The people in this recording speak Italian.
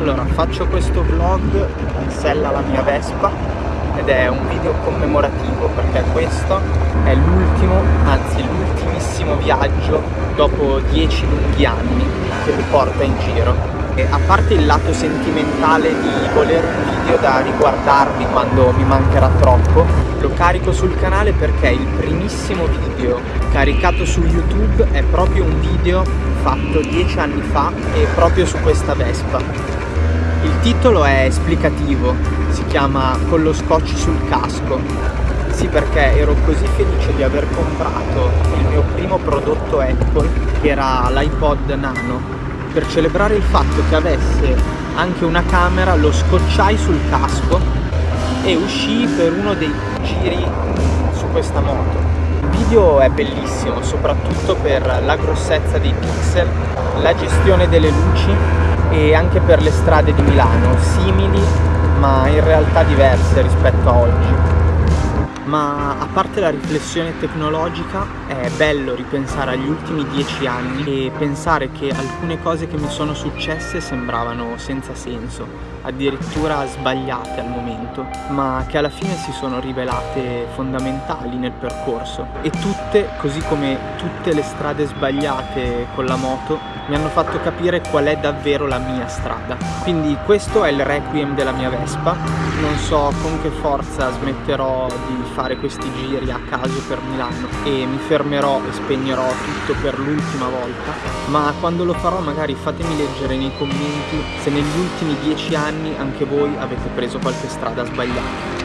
Allora, faccio questo vlog in sella alla mia Vespa ed è un video commemorativo perché questo è l'ultimo, anzi l'ultimissimo viaggio dopo dieci lunghi anni che mi porta in giro. E a parte il lato sentimentale di volere un video da riguardarmi quando mi mancherà troppo, lo carico sul canale perché il primissimo video caricato su YouTube è proprio un video fatto dieci anni fa e proprio su questa Vespa il titolo è esplicativo, si chiama Con lo scotch sul casco. Sì, perché ero così felice di aver comprato il mio primo prodotto Apple, che era l'iPod Nano. Per celebrare il fatto che avesse anche una camera, lo scocciai sul casco e uscii per uno dei giri su questa moto. Il video è bellissimo, soprattutto per la grossezza dei pixel, la gestione delle luci e anche per le strade di Milano, simili ma in realtà diverse rispetto a oggi. Ma a parte la riflessione tecnologica è bello ripensare agli ultimi dieci anni e pensare che alcune cose che mi sono successe sembravano senza senso, addirittura sbagliate al momento, ma che alla fine si sono rivelate fondamentali nel percorso e tutte, così come tutte le strade sbagliate con la moto, mi hanno fatto capire qual è davvero la mia strada. Quindi questo è il requiem della mia Vespa, non so con che forza smetterò di fare questi giri a caso per Milano e mi fermerò e spegnerò tutto per l'ultima volta, ma quando lo farò magari fatemi leggere nei commenti se negli ultimi dieci anni anche voi avete preso qualche strada sbagliata.